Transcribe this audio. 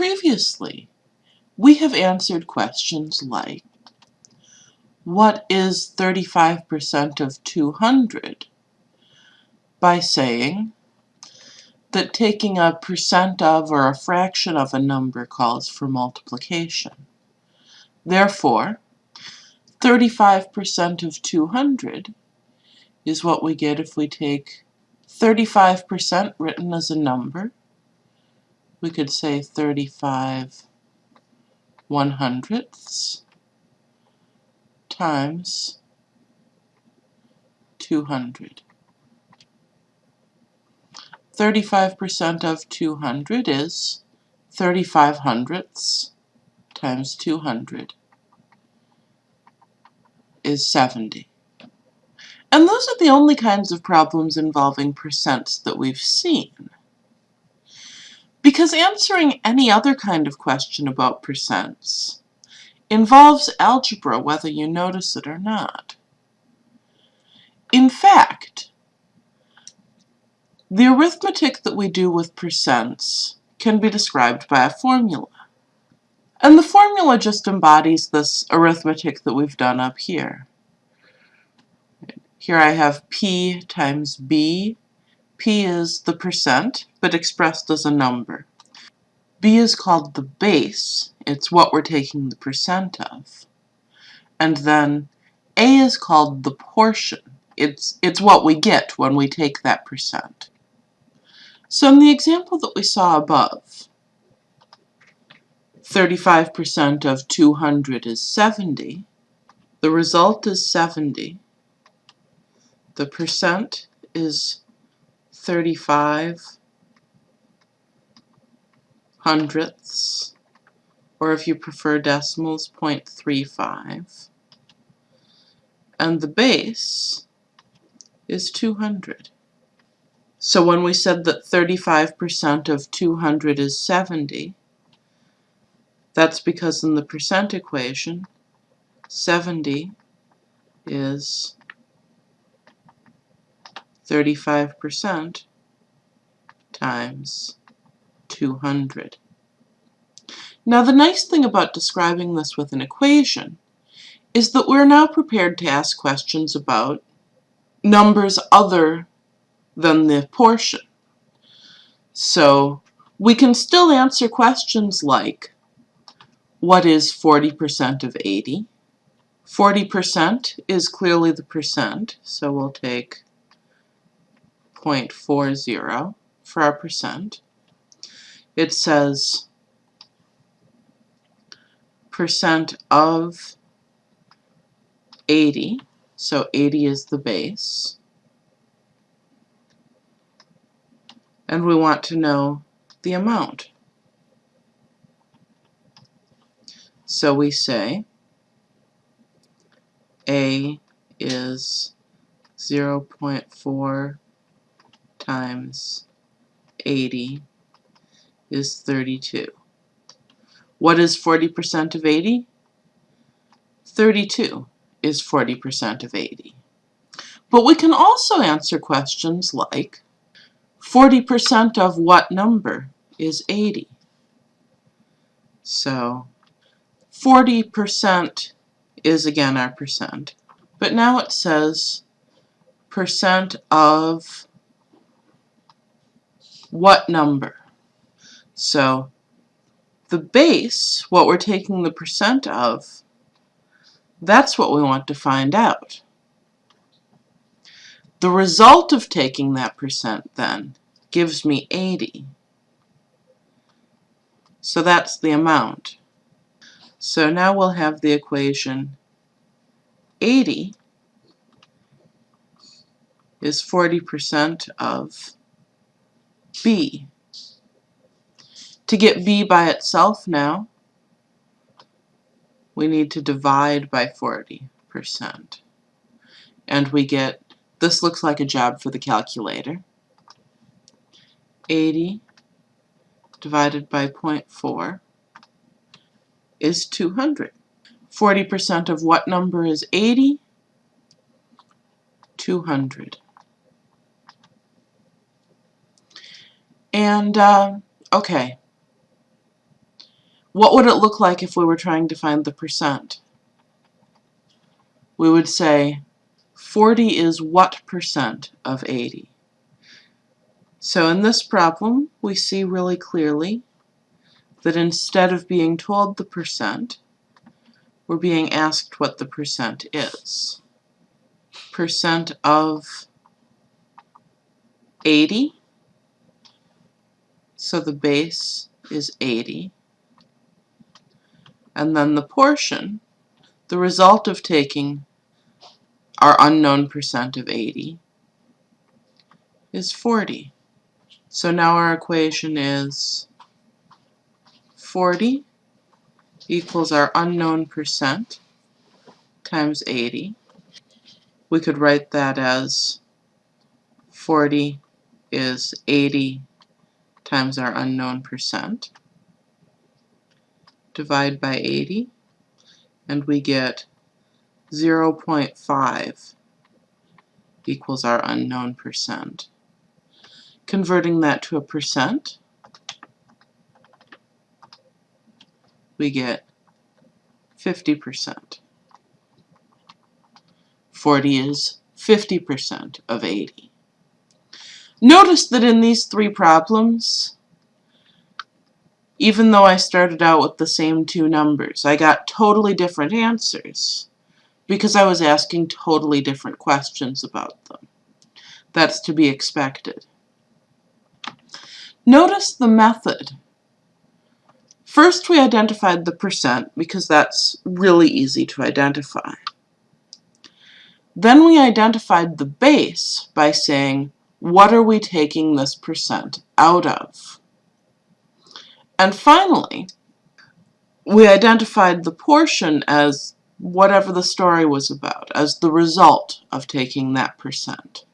previously, we have answered questions like, what is 35% of 200? By saying that taking a percent of or a fraction of a number calls for multiplication. Therefore, 35% of 200 is what we get if we take 35% written as a number. We could say 35 one hundredths times 200. 35% of 200 is 35 hundredths times 200 is 70. And those are the only kinds of problems involving percents that we've seen. Because answering any other kind of question about percents involves algebra whether you notice it or not. In fact, the arithmetic that we do with percents can be described by a formula. And the formula just embodies this arithmetic that we've done up here. Here I have P times B. P is the percent, but expressed as a number. B is called the base. It's what we're taking the percent of. And then A is called the portion. It's, it's what we get when we take that percent. So in the example that we saw above, 35% of 200 is 70. The result is 70. The percent is 35 hundredths, or if you prefer decimals, 0.35. And the base is 200. So when we said that 35% of 200 is 70, that's because in the percent equation, 70 is 35% times 200. Now the nice thing about describing this with an equation is that we're now prepared to ask questions about numbers other than the portion. So we can still answer questions like, what is 40% of 80? 40% is clearly the percent, so we'll take 0.40 for our percent. It says percent of 80, so 80 is the base. And we want to know the amount. So we say A is 0.4 times 80 is 32. What is 40% of 80? 32 is 40% of 80. But we can also answer questions like 40% of what number is 80? So 40% is again our percent. But now it says percent of what number? So the base, what we're taking the percent of, that's what we want to find out. The result of taking that percent then gives me 80. So that's the amount. So now we'll have the equation 80 is 40% of B. To get B by itself now, we need to divide by 40%. And we get, this looks like a job for the calculator. 80 divided by 0.4 is 200. 40% of what number is 80? 200. And, uh, okay. what would it look like if we were trying to find the percent? We would say 40 is what percent of 80? So in this problem, we see really clearly that instead of being told the percent, we're being asked what the percent is. Percent of 80, so the base is 80, and then the portion, the result of taking our unknown percent of 80 is 40. So now our equation is 40 equals our unknown percent times 80. We could write that as 40 is 80 times our unknown percent. Divide by 80 and we get 0.5 equals our unknown percent. Converting that to a percent, we get 50%. 40 is 50% of 80. Notice that in these three problems, even though I started out with the same two numbers, I got totally different answers because I was asking totally different questions about them. That's to be expected. Notice the method First we identified the percent because that's really easy to identify. Then we identified the base by saying, what are we taking this percent out of? And finally, we identified the portion as whatever the story was about, as the result of taking that percent.